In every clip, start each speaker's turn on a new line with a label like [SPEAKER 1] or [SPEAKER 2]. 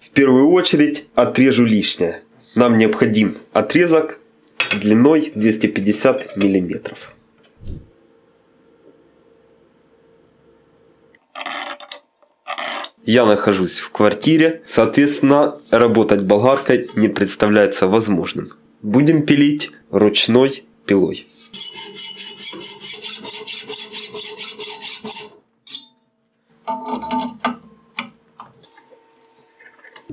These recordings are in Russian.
[SPEAKER 1] В первую очередь отрежу лишнее. Нам необходим отрезок длиной 250 миллиметров. Я нахожусь в квартире, соответственно, работать болгаркой не представляется возможным. Будем пилить ручной пилой.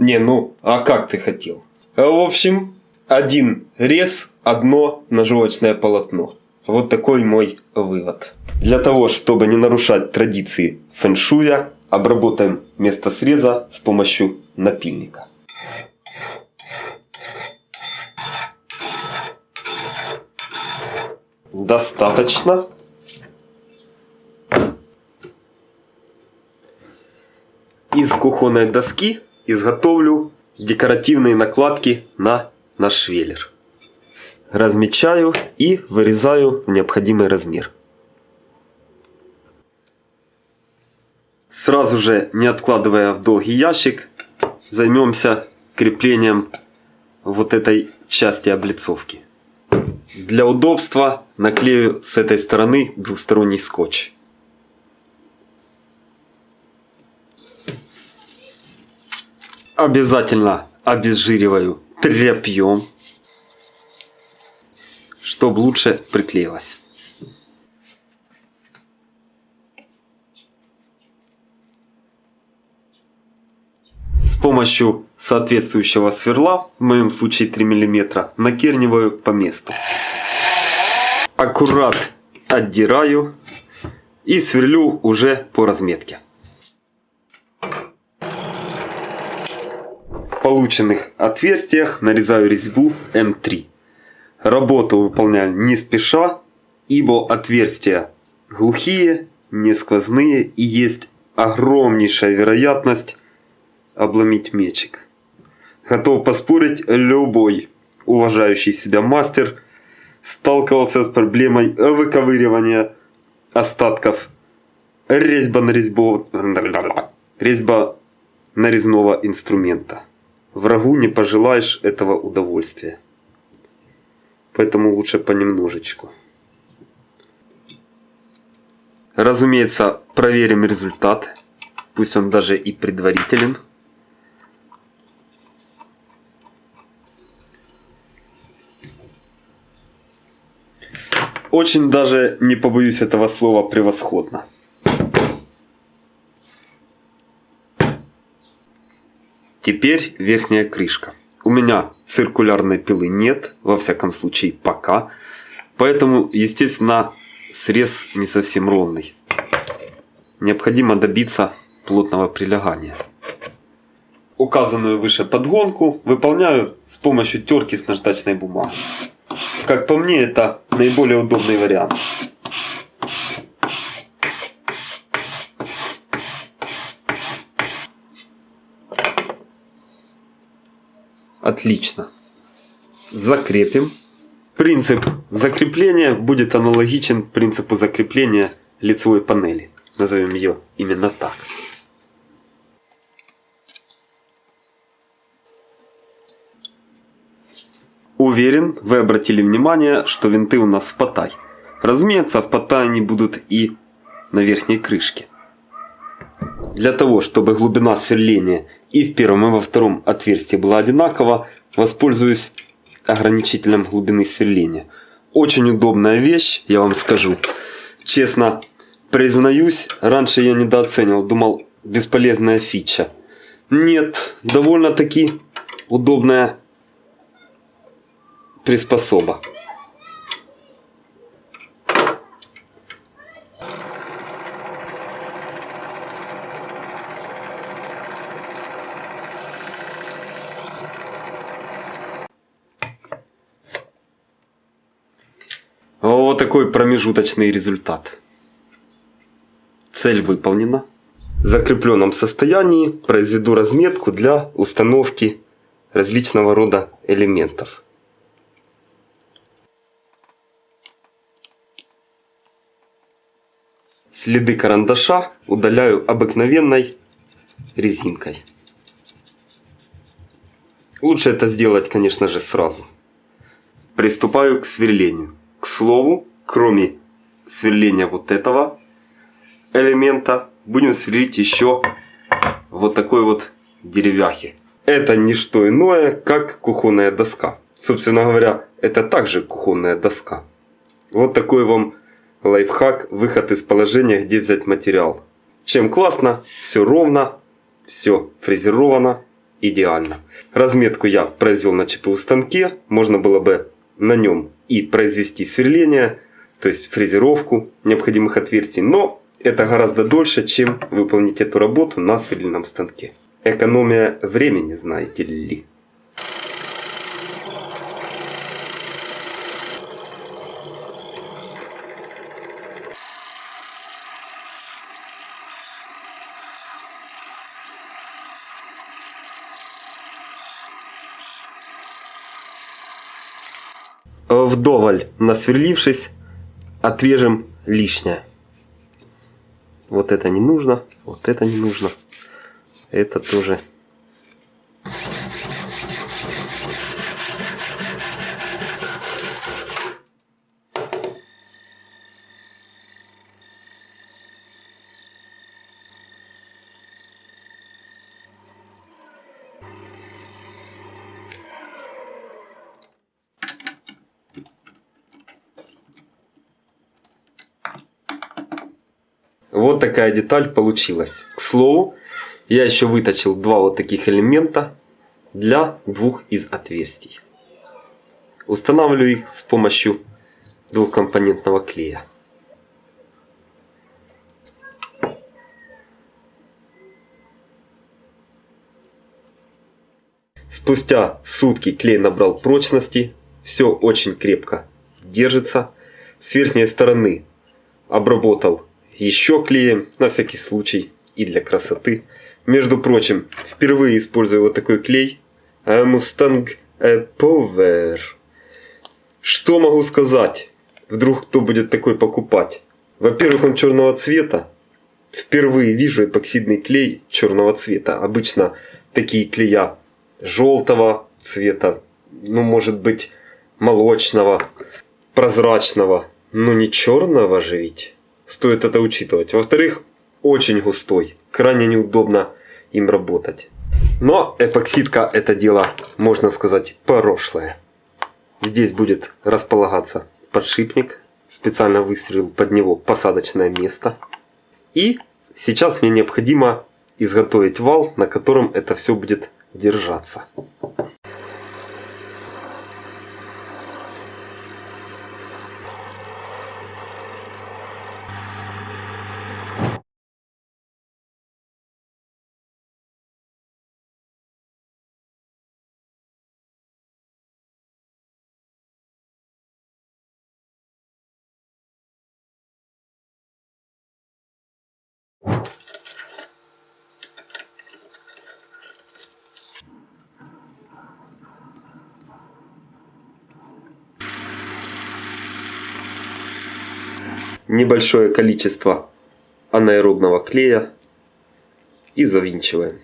[SPEAKER 1] Не, ну, а как ты хотел? В общем, один рез, одно ножовочное полотно. Вот такой мой вывод. Для того, чтобы не нарушать традиции фэншуя, обработаем место среза с помощью напильника. Достаточно. Из кухонной доски изготовлю декоративные накладки на наш швеллер. Размечаю и вырезаю необходимый размер. Сразу же, не откладывая в долгий ящик, займемся креплением вот этой части облицовки. Для удобства наклею с этой стороны двухсторонний скотч. Обязательно обезжириваю тряпьем, чтобы лучше приклеилось. С помощью соответствующего сверла, в моем случае 3 мм, накерниваю по месту. Аккурат отдираю и сверлю уже по разметке. Полученных отверстиях нарезаю резьбу М3. Работу выполняю не спеша, ибо отверстия глухие, не сквозные и есть огромнейшая вероятность обломить мечик. Готов поспорить, любой уважающий себя мастер сталкивался с проблемой выковыривания остатков резьба нарезбо... резьба нарезного инструмента. Врагу не пожелаешь этого удовольствия. Поэтому лучше понемножечку. Разумеется, проверим результат. Пусть он даже и предварителен. Очень даже, не побоюсь этого слова, превосходно. Теперь верхняя крышка. У меня циркулярной пилы нет, во всяком случае пока. Поэтому, естественно, срез не совсем ровный. Необходимо добиться плотного прилегания. Указанную выше подгонку выполняю с помощью терки с наждачной бумагой. Как по мне, это наиболее удобный вариант. Отлично. Закрепим. Принцип закрепления будет аналогичен принципу закрепления лицевой панели. Назовем ее именно так. Уверен, вы обратили внимание, что винты у нас в потай. Разумеется, в потай они будут и на верхней крышке. Для того, чтобы глубина сверления и в первом и во втором отверстии была одинакова, воспользуюсь ограничителем глубины сверления. Очень удобная вещь, я вам скажу. Честно, признаюсь, раньше я недооценивал, думал, бесполезная фича. Нет, довольно-таки удобная приспособа. Вот такой промежуточный результат. Цель выполнена. В закрепленном состоянии произведу разметку для установки различного рода элементов. Следы карандаша удаляю обыкновенной резинкой. Лучше это сделать, конечно же, сразу. Приступаю к сверлению. К слову, кроме сверления вот этого элемента, будем сверлить еще вот такой вот деревяхи. Это не что иное, как кухонная доска. Собственно говоря, это также кухонная доска. Вот такой вам лайфхак, выход из положения, где взять материал. Чем классно, все ровно, все фрезеровано, идеально. Разметку я произвел на ЧПУ станке, можно было бы на нем и произвести сверление, то есть фрезеровку необходимых отверстий, но это гораздо дольше, чем выполнить эту работу на сверлильном станке. Экономия времени, знаете ли. Вдоволь насверлившись, отрежем лишнее. Вот это не нужно, вот это не нужно. Это тоже Вот такая деталь получилась. К слову, я еще выточил два вот таких элемента для двух из отверстий. Устанавливаю их с помощью двухкомпонентного клея. Спустя сутки клей набрал прочности, все очень крепко держится. С верхней стороны обработал еще клеем, на всякий случай и для красоты. Между прочим, впервые использую вот такой клей Mustang Power. Что могу сказать? Вдруг кто будет такой покупать? Во-первых, он черного цвета. Впервые вижу эпоксидный клей черного цвета. Обычно такие клея желтого цвета, ну может быть молочного, прозрачного, но не черного же ведь. Стоит это учитывать. Во-вторых, очень густой. Крайне неудобно им работать. Но эпоксидка это дело, можно сказать, прошлое. Здесь будет располагаться подшипник. Специально выстрелил под него посадочное место. И сейчас мне необходимо изготовить вал, на котором это все будет держаться. Небольшое количество анаэробного клея и завинчиваем.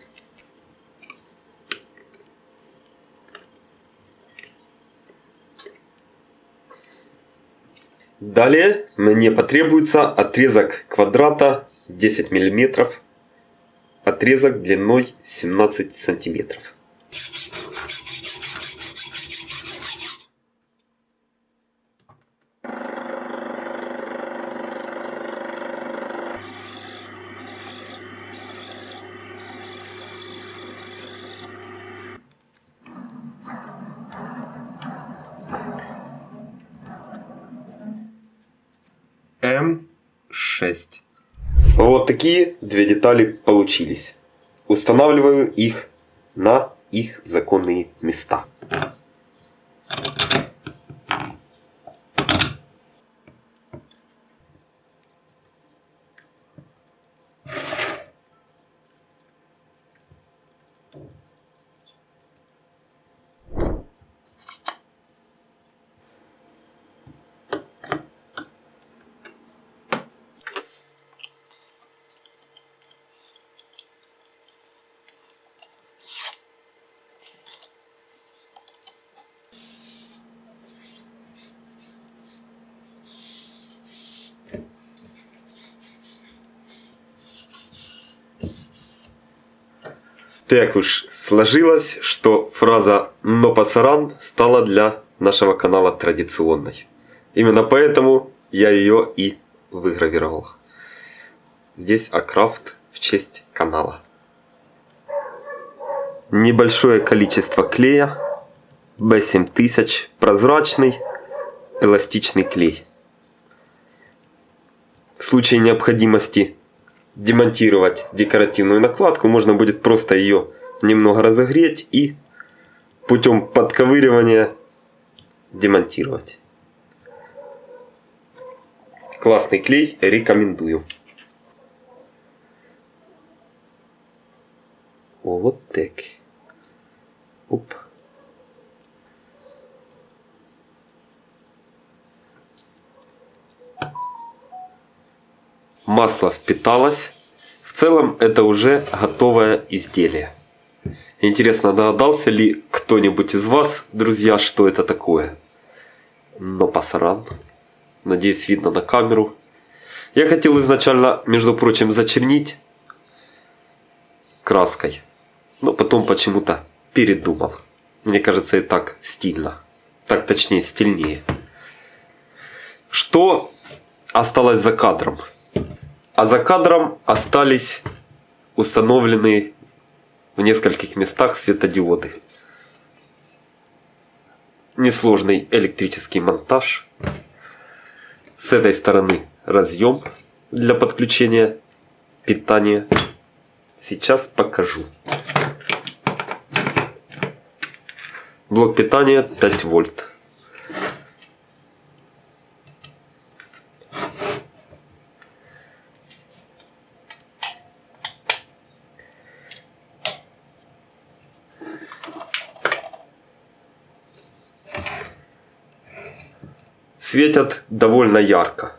[SPEAKER 1] Далее мне потребуется отрезок квадрата 10 мм, отрезок длиной 17 сантиметров. М6. Вот такие две детали получились. Устанавливаю их на их законные места. Так уж сложилось, что фраза «но пасаран» стала для нашего канала традиционной. Именно поэтому я ее и выгравировал. Здесь Акрафт в честь канала. Небольшое количество клея B7000 прозрачный эластичный клей. В случае необходимости демонтировать декоративную накладку, можно будет просто ее немного разогреть и путем подковыривания демонтировать. Классный клей, рекомендую. Вот так. Оп. Масло впиталось. В целом это уже готовое изделие. Интересно, догадался ли кто-нибудь из вас, друзья, что это такое? Но пасаран. Надеюсь, видно на камеру. Я хотел изначально, между прочим, зачернить краской. Но потом почему-то передумал. Мне кажется, и так стильно. Так точнее, стильнее. Что осталось за кадром? А за кадром остались установленные в нескольких местах светодиоды. Несложный электрический монтаж. С этой стороны разъем для подключения питания. Сейчас покажу. Блок питания 5 вольт. Светят довольно ярко.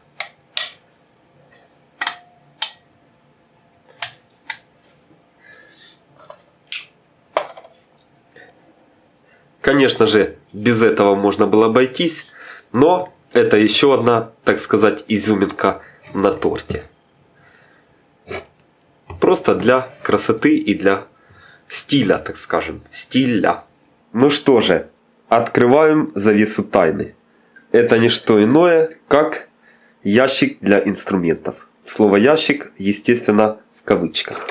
[SPEAKER 1] Конечно же, без этого можно было обойтись, но это еще одна, так сказать, изюминка на торте. Просто для красоты и для стиля, так скажем, стиля. Ну что же, открываем завесу тайны это не что иное, как ящик для инструментов. Слово ящик, естественно, в кавычках.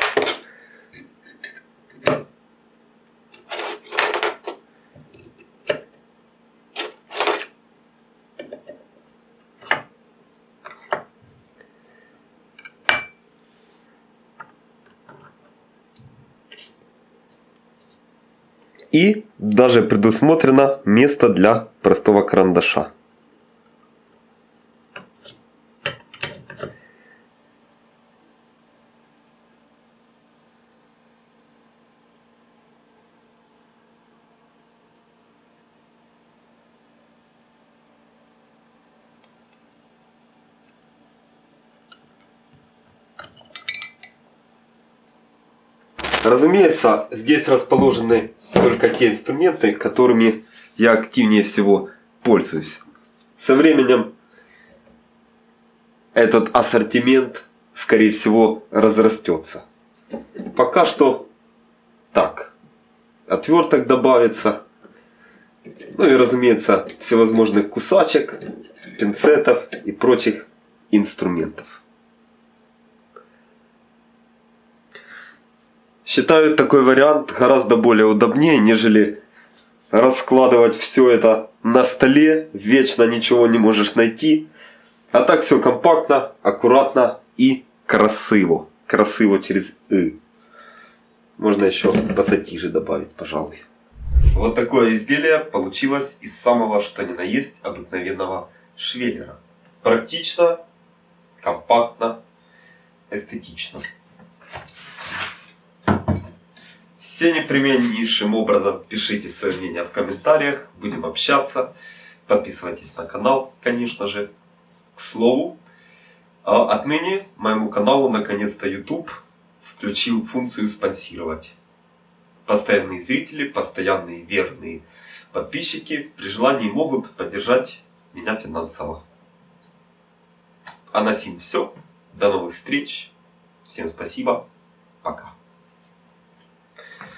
[SPEAKER 1] И даже предусмотрено место для простого карандаша. Разумеется, здесь расположены только те инструменты, которыми я активнее всего пользуюсь. Со временем этот ассортимент, скорее всего, разрастется. Пока что так. Отверток добавится. Ну и, разумеется, всевозможных кусачек, пинцетов и прочих инструментов. Считаю такой вариант гораздо более удобнее, нежели раскладывать все это на столе, вечно ничего не можешь найти. А так все компактно, аккуратно и красиво. Красиво через «ы». Можно еще пассатижи добавить, пожалуй. Вот такое изделие получилось из самого что ни на есть обыкновенного швеллера. Практично, компактно, эстетично. Все непременнейшим образом пишите свое мнение в комментариях, будем общаться. Подписывайтесь на канал, конечно же. К слову, а отныне моему каналу наконец-то YouTube включил функцию спонсировать. Постоянные зрители, постоянные верные подписчики при желании могут поддержать меня финансово. А на сим все. До новых встреч. Всем спасибо. Пока.